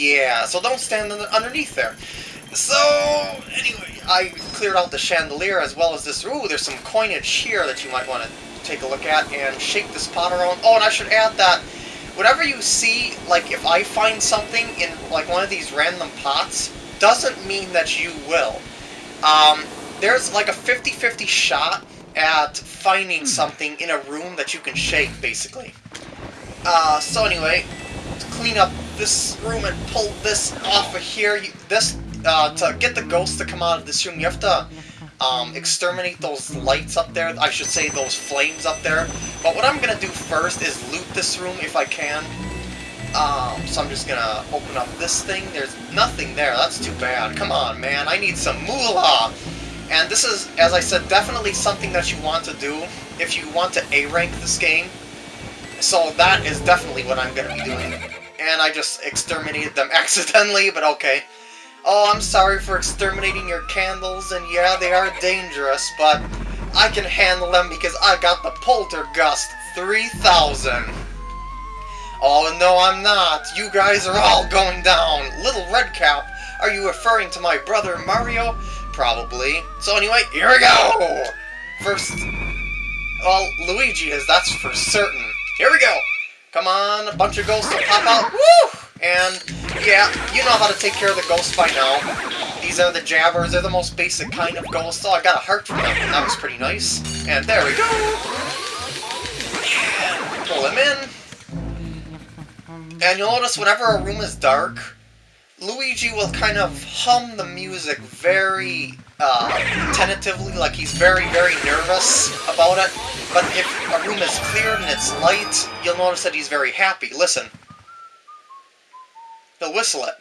Yeah, so don't stand underneath there. So, anyway, I cleared out the chandelier as well as this. Ooh, there's some coinage here that you might want to take a look at and shake this pot around. Oh, and I should add that whatever you see, like if I find something in like one of these random pots, doesn't mean that you will. Um, there's like a 50-50 shot at finding something in a room that you can shake, basically. Uh, so anyway, to clean up this room and pull this off of here, you, this, uh, to get the ghost to come out of this room, you have to, um, exterminate those lights up there, I should say those flames up there. But what I'm gonna do first is loot this room if I can. Um, so I'm just gonna open up this thing. There's nothing there, that's too bad. Come on, man, I need some moolah! And this is, as I said, definitely something that you want to do if you want to A-rank this game. So that is definitely what I'm going to be doing. And I just exterminated them accidentally, but okay. Oh, I'm sorry for exterminating your candles, and yeah, they are dangerous, but I can handle them because I got the Poltergust 3000. Oh, no, I'm not. You guys are all going down. Little Redcap, are you referring to my brother Mario? Probably. So anyway, here we go! First... Well, Luigi is, that's for certain. Here we go! Come on, a bunch of ghosts will pop out. Woo! And, yeah, you know how to take care of the ghosts by now. These are the jabbers. They're the most basic kind of ghosts. Oh, I got a heart from them. That was pretty nice. And there we go! pull him in. And you'll notice whenever a room is dark, Luigi will kind of hum the music very uh, tentatively, like he's very, very nervous about it. But if a room is cleared and it's light, you'll notice that he's very happy. Listen. He'll whistle it.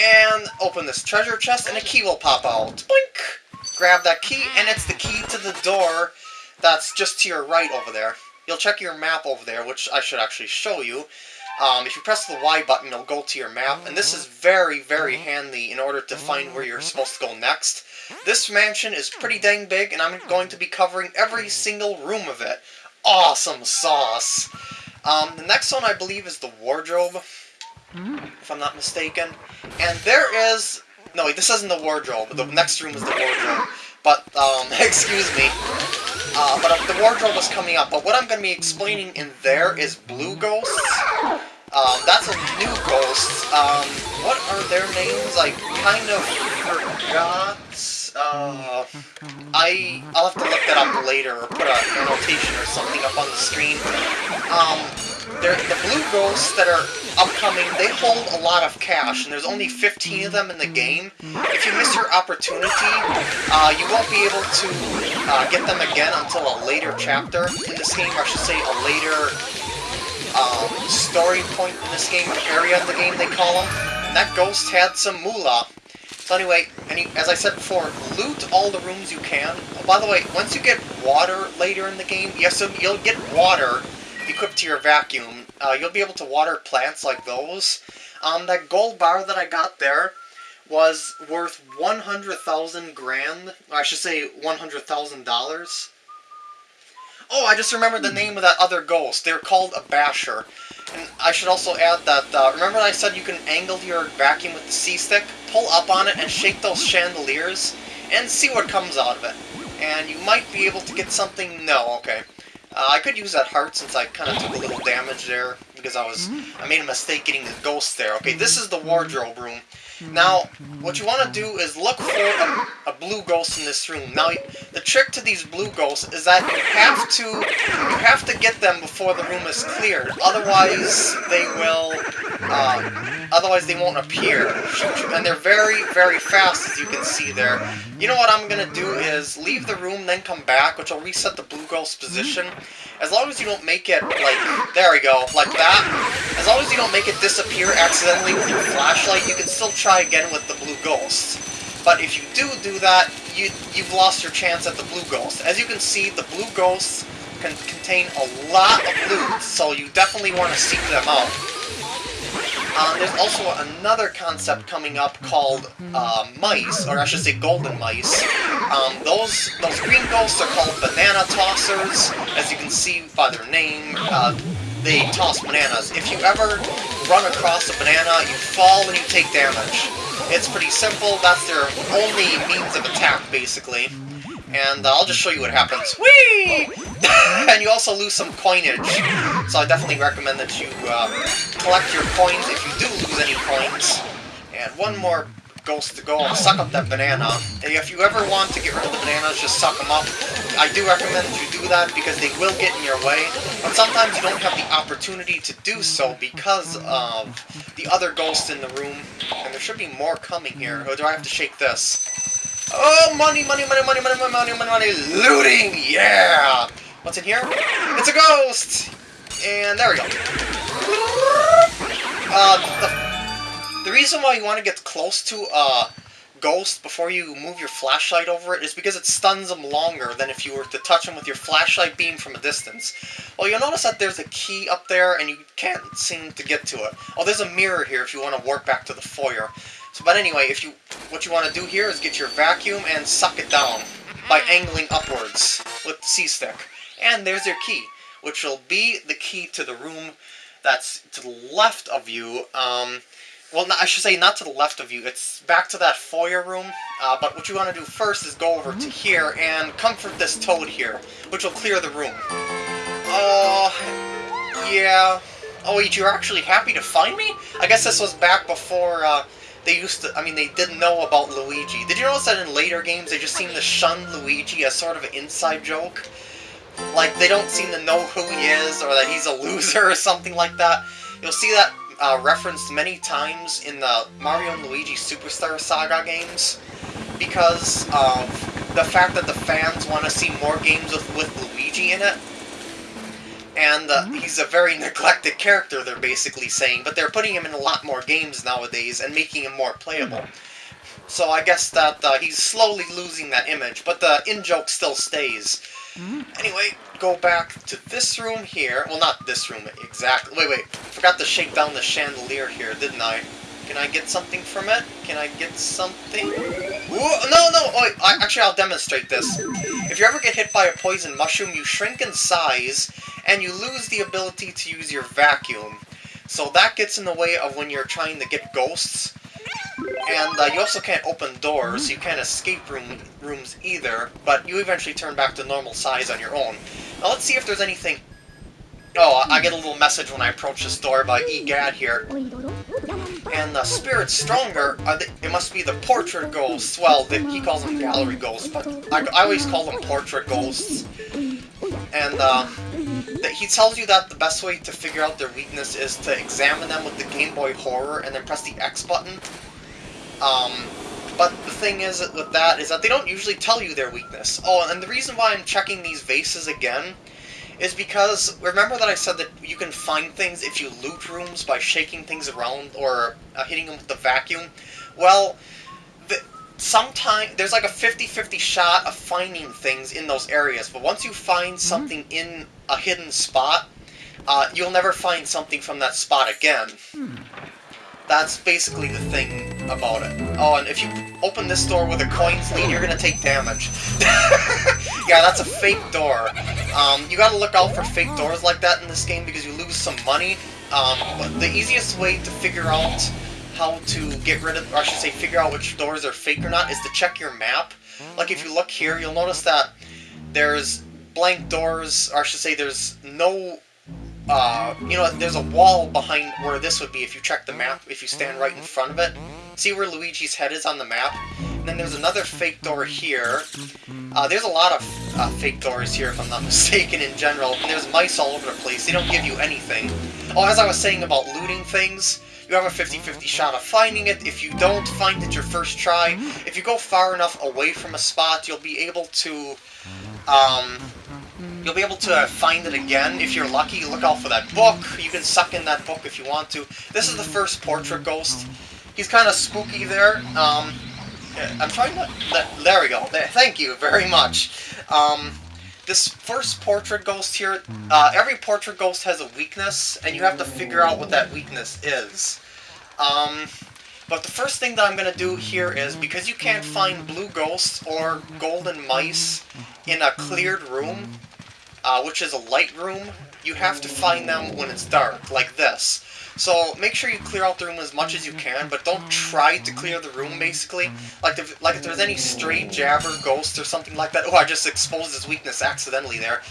And open this treasure chest, and a key will pop out. Blink! Grab that key, and it's the key to the door that's just to your right over there. You'll check your map over there, which I should actually show you. Um, if you press the Y button, it'll go to your map, and this is very, very handy in order to find where you're supposed to go next. This mansion is pretty dang big, and I'm going to be covering every single room of it. Awesome sauce! Um, the next one, I believe, is the wardrobe, if I'm not mistaken. And there is... No, wait, this isn't the wardrobe. The next room is the wardrobe. But, um, excuse me. Uh, but uh, the wardrobe is coming up. But what I'm going to be explaining in there is blue ghosts. Um, that's a new ghost. Um, what are their names? I kind of forgot. Uh, I, I'll have to look that up later, or put an annotation or something up on the screen. Um, the blue ghosts that are upcoming, they hold a lot of cash, and there's only 15 of them in the game. If you miss your opportunity, uh, you won't be able to uh, get them again until a later chapter in this game, I should say a later um, story point in this game, area in the game they call them. And that ghost had some moolah. So anyway, as I said before, loot all the rooms you can. Oh, by the way, once you get water later in the game, yes, you'll get water equipped to your vacuum. Uh, you'll be able to water plants like those. Um, that gold bar that I got there was worth 100,000 grand. I should say $100,000. Oh, I just remembered the name of that other ghost. They're called a basher. And I should also add that, uh, remember I said you can angle your vacuum with the C-stick? Pull up on it and shake those chandeliers, and see what comes out of it. And you might be able to get something... No, okay. Uh, I could use that heart since I kind of took a little damage there, because I was... I made a mistake getting the ghost there. Okay, this is the wardrobe room. Now, what you want to do is look for a, a, blue ghost in this room. Now, the trick to these blue ghosts is that you have to you have to get them before the room is cleared. Otherwise, they will. Uh, otherwise, they won't appear. And they're very, very fast, as you can see there. You know what I'm gonna do is leave the room, then come back, which will reset the blue ghost's position. As long as you don't make it, like, there we go, like that. As long as you don't make it disappear accidentally with your flashlight, you can still try again with the blue ghost. But if you do do that, you, you've lost your chance at the blue ghost. As you can see, the blue ghosts can contain a lot of loot, so you definitely want to seek them out. Um, there's also another concept coming up called uh, mice, or I should say golden mice. Um, those those green ghosts are called banana tossers, as you can see by their name. Uh, they toss bananas. If you ever run across a banana, you fall and you take damage. It's pretty simple, that's their only means of attack, basically. And uh, I'll just show you what happens. Whee! and you also lose some coinage. So I definitely recommend that you uh, collect your coins if you do lose any coins. And one more ghost to go suck up that banana. If you ever want to get rid of the bananas, just suck them up. I do recommend that you do that because they will get in your way. But sometimes you don't have the opportunity to do so because of the other ghosts in the room. And there should be more coming here. Or do I have to shake this? Oh, money, money, money, money, money, money, money, money, money, looting, yeah! What's in here? It's a ghost! And there we go. Uh, the, the reason why you want to get close to a ghost before you move your flashlight over it is because it stuns them longer than if you were to touch them with your flashlight beam from a distance. Well, you'll notice that there's a key up there and you can't seem to get to it. Oh, there's a mirror here if you want to warp back to the foyer. So, but anyway, if you what you want to do here is get your vacuum and suck it down by angling upwards with the C-stick. And there's your key, which will be the key to the room that's to the left of you. Um, well, I should say not to the left of you. It's back to that foyer room. Uh, but what you want to do first is go over to here and comfort this toad here, which will clear the room. Oh, uh, yeah. Oh, wait, you're actually happy to find me? I guess this was back before... Uh, they used to, I mean, they didn't know about Luigi. Did you notice that in later games they just seem to shun Luigi as sort of an inside joke? Like, they don't seem to know who he is, or that he's a loser or something like that. You'll see that uh, referenced many times in the Mario and Luigi Superstar Saga games, because of the fact that the fans want to see more games with, with Luigi in it and uh, he's a very neglected character, they're basically saying, but they're putting him in a lot more games nowadays and making him more playable. So I guess that uh, he's slowly losing that image, but the in-joke still stays. Anyway, go back to this room here. Well, not this room exactly. Wait, wait. Forgot to shake down the chandelier here, didn't I? Can I get something from it? Can I get something? Ooh, no, no! I, actually, I'll demonstrate this. If you ever get hit by a poison mushroom, you shrink in size, and you lose the ability to use your vacuum. So that gets in the way of when you're trying to get ghosts. And uh, you also can't open doors, you can't escape room, rooms either, but you eventually turn back to normal size on your own. Now let's see if there's anything... Oh, I get a little message when I approach this door by EGAD here. And the spirits stronger, it must be the portrait ghosts. Well, the, he calls them gallery ghosts, but I, I always call them portrait ghosts. And uh, he tells you that the best way to figure out their weakness is to examine them with the Game Boy Horror and then press the X button. Um, but the thing is with that is that they don't usually tell you their weakness. Oh, and the reason why I'm checking these vases again is because, remember that I said that you can find things if you loot rooms by shaking things around or uh, hitting them with the vacuum? Well, sometimes there's like a 50-50 shot of finding things in those areas, but once you find mm-hmm. something mm in a hidden spot, uh, you'll never find something from that spot again. Hmm. That's basically the thing about it. Oh, and if you open this door with a coins lead, you're gonna take damage. yeah, that's a fake door. Um, you gotta look out for fake doors like that in this game because you lose some money. Um, but the easiest way to figure out how to get rid of, or I should say figure out which doors are fake or not, is to check your map. Like if you look here, you'll notice that there's blank doors, or I should say there's no, uh, you know, there's a wall behind where this would be if you check the map, if you stand right in front of it. See where Luigi's head is on the map? And then there's another fake door here. Uh, there's a lot of uh, fake doors here, if I'm not mistaken, in general. And there's mice all over the place. They don't give you anything. Oh, as I was saying about looting things, you have a 50-50 shot of finding it. If you don't find it your first try, if you go far enough away from a spot, you'll be able to, um, you'll be able to find it again. If you're lucky, look out for that book. You can suck in that book if you want to. This is the first portrait ghost. He's kind of spooky there. Um, I'm trying to... There we go. Thank you very much. Um, this first portrait ghost here, uh, every portrait ghost has a weakness, and you have to figure out what that weakness is. Um, but the first thing that I'm going to do here is, because you can't find blue ghosts or golden mice in a cleared room, uh, which is a light room, you have to find them when it's dark, like this. So make sure you clear out the room as much as you can, but don't try to clear the room, basically. Like if, like if there's any stray jabber, ghost, or something like that. Oh, I just exposed his weakness accidentally there.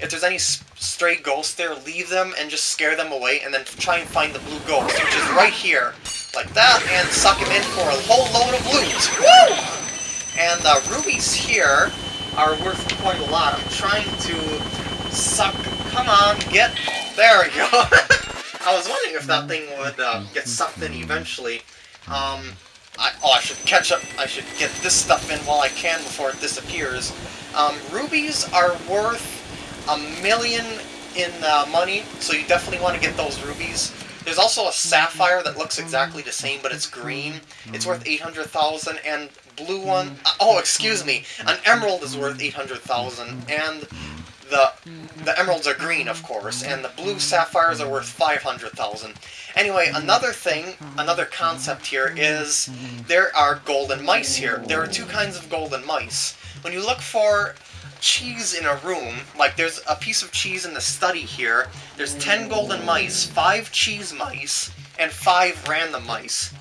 If there's any stray ghosts there, leave them and just scare them away, and then try and find the blue ghost, which is right here. Like that, and suck him in for a whole load of loot. Woo! And the uh, rubies here are worth quite a lot. I'm trying to suck... Come on, get... There we go. I was wondering if that thing would uh, get sucked in eventually. Um, I, oh, I should catch up. I should get this stuff in while I can before it disappears. Um, rubies are worth a million in uh, money, so you definitely want to get those rubies. There's also a sapphire that looks exactly the same, but it's green. It's worth 800,000, and blue one... Uh, oh, excuse me. An emerald is worth 800,000, and the the emeralds are green, of course, and the blue sapphires are worth 500,000. Anyway, another thing, another concept here is there are golden mice here. There are two kinds of golden mice. When you look for cheese in a room, like there's a piece of cheese in the study here, there's 10 golden mice, 5 cheese mice, and 5 random mice.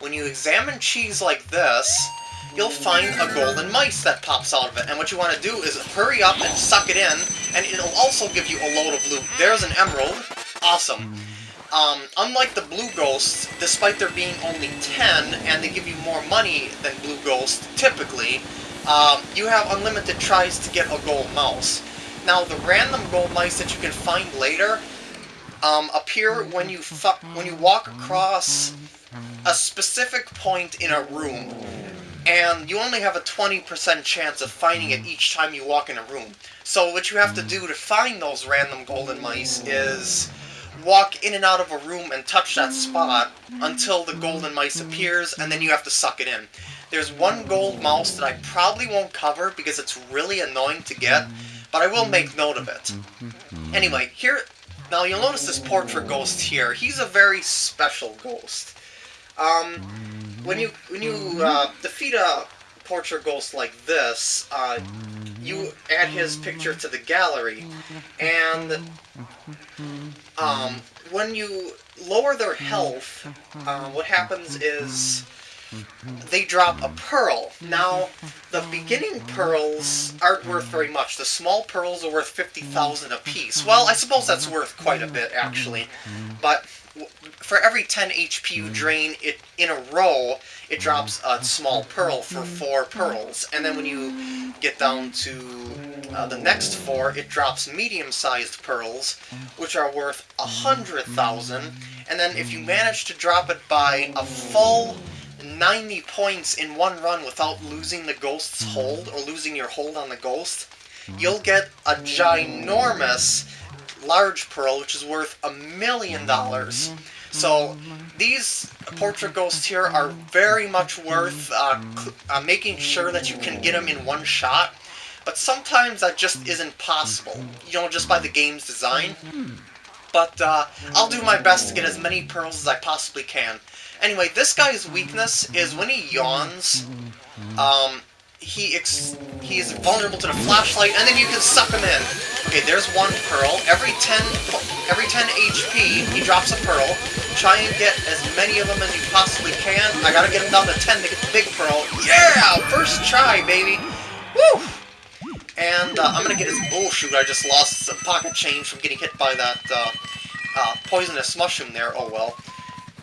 When you examine cheese like this, you'll find a golden mice that pops out of it. And what you want to do is hurry up and suck it in, and it'll also give you a load of loot. There's an emerald. Awesome. Um, unlike the blue ghosts, despite there being only 10, and they give you more money than blue ghosts, typically, um, you have unlimited tries to get a gold mouse. Now, the random gold mice that you can find later um, appear when you when you walk across a specific point in a room and you only have a 20% chance of finding it each time you walk in a room. So what you have to do to find those random golden mice is walk in and out of a room and touch that spot until the golden mice appears, and then you have to suck it in. There's one gold mouse that I probably won't cover because it's really annoying to get, but I will make note of it. Anyway, here, now you'll notice this portrait ghost here. He's a very special ghost. Um, when you when you uh, defeat a portrait ghost like this, uh, you add his picture to the gallery, and um, when you lower their health, uh, what happens is they drop a pearl. Now, the beginning pearls aren't worth very much. The small pearls are worth 50,000 apiece. Well, I suppose that's worth quite a bit, actually. But for every 10 HP you drain it in a row, it drops a small pearl for 4 pearls. And then when you get down to uh, the next 4, it drops medium-sized pearls, which are worth 100,000. And then if you manage to drop it by a full 90 points in one run without losing the ghost's hold, or losing your hold on the ghost, you'll get a ginormous large pearl, which is worth a million dollars. So these portrait ghosts here are very much worth uh, uh, making sure that you can get them in one shot. But sometimes that just isn't possible, you know, just by the game's design. But uh, I'll do my best to get as many pearls as I possibly can. Anyway, this guy's weakness is when he yawns, um, he ex he is vulnerable to the flashlight, and then you can suck him in. Okay, there's one pearl. Every 10 every 10 HP, he drops a pearl. Try and get as many of them as you possibly can. I gotta get him down to 10 to get the big pearl. Yeah! First try, baby! Woo! And uh, I'm gonna get his... Oh, shoot, I just lost some pocket change from getting hit by that uh, uh, poisonous mushroom there. Oh, well.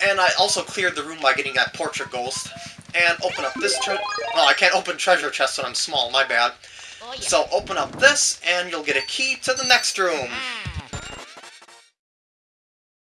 And I also cleared the room by getting that portrait ghost. And open up this tre- Oh, I can't open treasure chests when I'm small, my bad. Oh, so open up this, and you'll get a key to the next room. Ah.